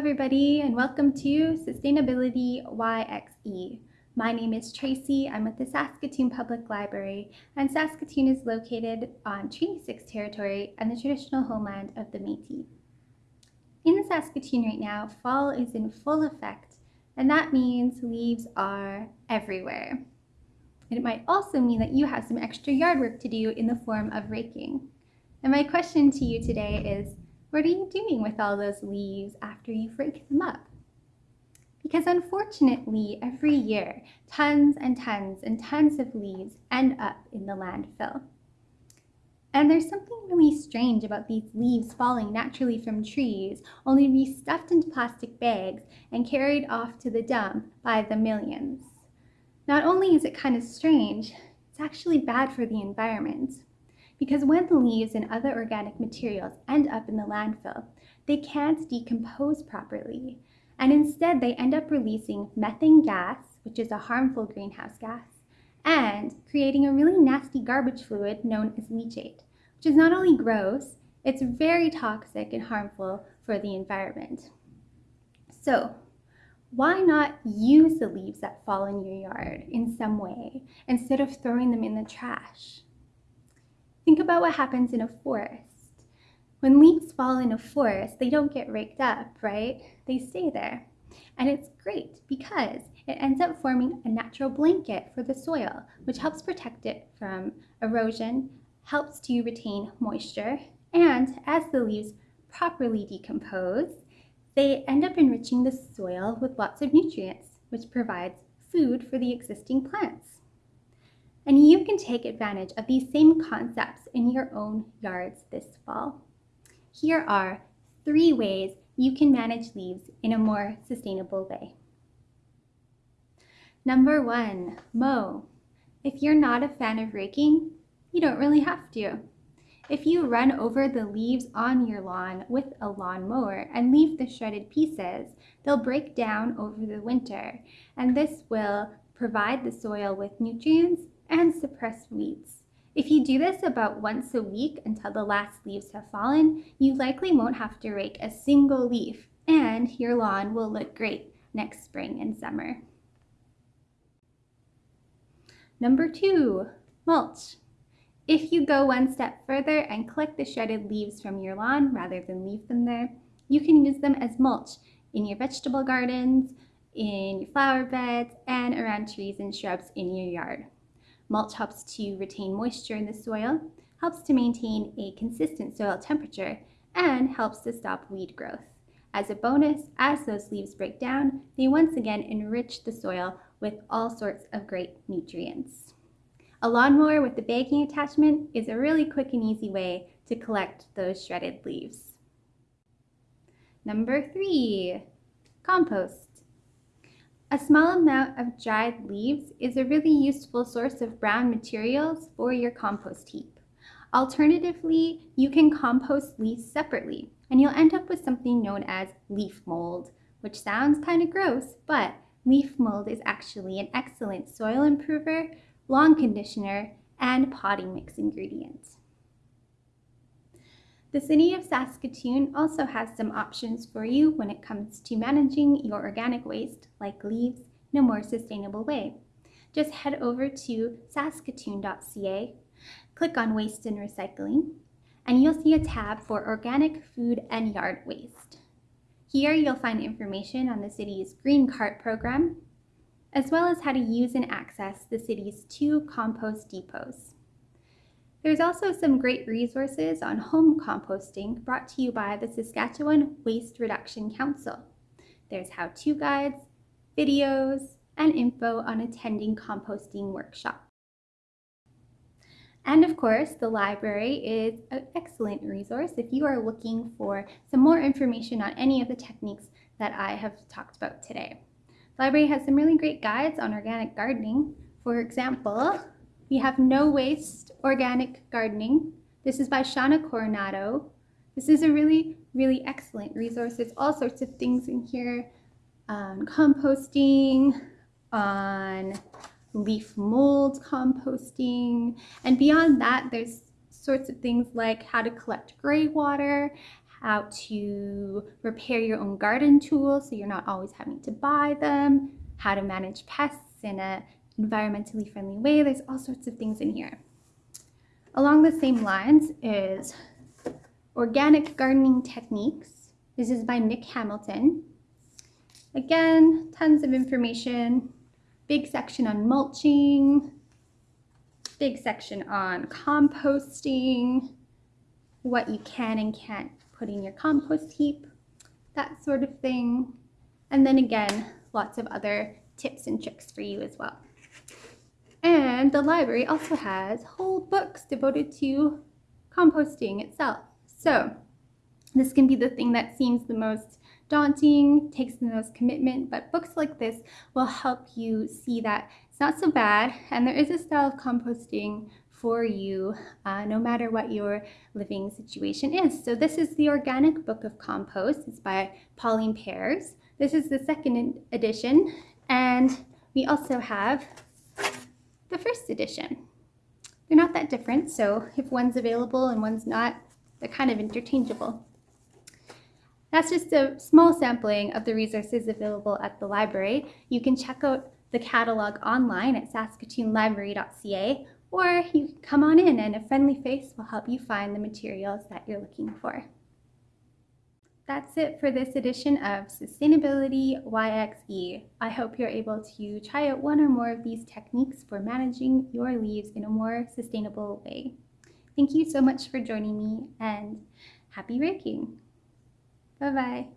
everybody, and welcome to Sustainability YXE. My name is Tracy. I'm at the Saskatoon Public Library, and Saskatoon is located on Treaty 6 territory and the traditional homeland of the Métis. In Saskatoon right now, fall is in full effect, and that means leaves are everywhere. And it might also mean that you have some extra yard work to do in the form of raking. And my question to you today is, what are you doing with all those leaves after you've raked them up? Because unfortunately, every year, tons and tons and tons of leaves end up in the landfill. And there's something really strange about these leaves falling naturally from trees, only to be stuffed into plastic bags and carried off to the dump by the millions. Not only is it kind of strange, it's actually bad for the environment. Because when the leaves and other organic materials end up in the landfill, they can't decompose properly. And instead, they end up releasing methane gas, which is a harmful greenhouse gas, and creating a really nasty garbage fluid known as leachate, which is not only gross, it's very toxic and harmful for the environment. So, why not use the leaves that fall in your yard in some way instead of throwing them in the trash? Think about what happens in a forest. When leaves fall in a forest, they don't get raked up, right? They stay there. And it's great because it ends up forming a natural blanket for the soil, which helps protect it from erosion, helps to retain moisture, and as the leaves properly decompose, they end up enriching the soil with lots of nutrients, which provides food for the existing plants. And you can take advantage of these same concepts in your own yards this fall. Here are three ways you can manage leaves in a more sustainable way. Number one, mow. If you're not a fan of raking, you don't really have to. If you run over the leaves on your lawn with a lawn mower and leave the shredded pieces, they'll break down over the winter, and this will provide the soil with nutrients and suppress weeds. If you do this about once a week until the last leaves have fallen, you likely won't have to rake a single leaf and your lawn will look great next spring and summer. Number two, mulch. If you go one step further and collect the shredded leaves from your lawn rather than leave them there, you can use them as mulch in your vegetable gardens, in your flower beds, and around trees and shrubs in your yard. Mulch helps to retain moisture in the soil, helps to maintain a consistent soil temperature, and helps to stop weed growth. As a bonus, as those leaves break down, they once again enrich the soil with all sorts of great nutrients. A lawnmower with the bagging attachment is a really quick and easy way to collect those shredded leaves. Number three, compost. A small amount of dried leaves is a really useful source of brown materials for your compost heap. Alternatively, you can compost leaves separately, and you'll end up with something known as leaf mold, which sounds kind of gross, but leaf mold is actually an excellent soil improver, lawn conditioner, and potting mix ingredient. The City of Saskatoon also has some options for you when it comes to managing your organic waste, like leaves, in a more sustainable way. Just head over to saskatoon.ca, click on Waste and Recycling, and you'll see a tab for organic food and yard waste. Here you'll find information on the city's Green Cart program, as well as how to use and access the city's two compost depots. There's also some great resources on home composting brought to you by the Saskatchewan Waste Reduction Council. There's how-to guides, videos, and info on attending composting workshops. And of course, the library is an excellent resource if you are looking for some more information on any of the techniques that I have talked about today. The library has some really great guides on organic gardening. For example, we have No Waste Organic Gardening. This is by Shawna Coronado. This is a really, really excellent resource. There's all sorts of things in here on composting, on leaf mold composting, and beyond that, there's sorts of things like how to collect gray water, how to repair your own garden tools so you're not always having to buy them, how to manage pests in an environmentally friendly way. There's all sorts of things in here. Along the same lines is Organic Gardening Techniques. This is by Nick Hamilton. Again, tons of information. Big section on mulching, big section on composting, what you can and can't put in your compost heap, that sort of thing. And then again, lots of other tips and tricks for you as well. And the library also has whole books devoted to composting itself. So this can be the thing that seems the most daunting, takes the most commitment, but books like this will help you see that it's not so bad and there is a style of composting for you uh, no matter what your living situation is. So this is the Organic Book of Compost. It's by Pauline Pears. This is the second edition and we also have the first edition. They're not that different, so if one's available and one's not, they're kind of interchangeable. That's just a small sampling of the resources available at the library. You can check out the catalog online at saskatoonlibrary.ca or you can come on in and a friendly face will help you find the materials that you're looking for. That's it for this edition of Sustainability YXE. I hope you're able to try out one or more of these techniques for managing your leaves in a more sustainable way. Thank you so much for joining me and happy raking! Bye bye.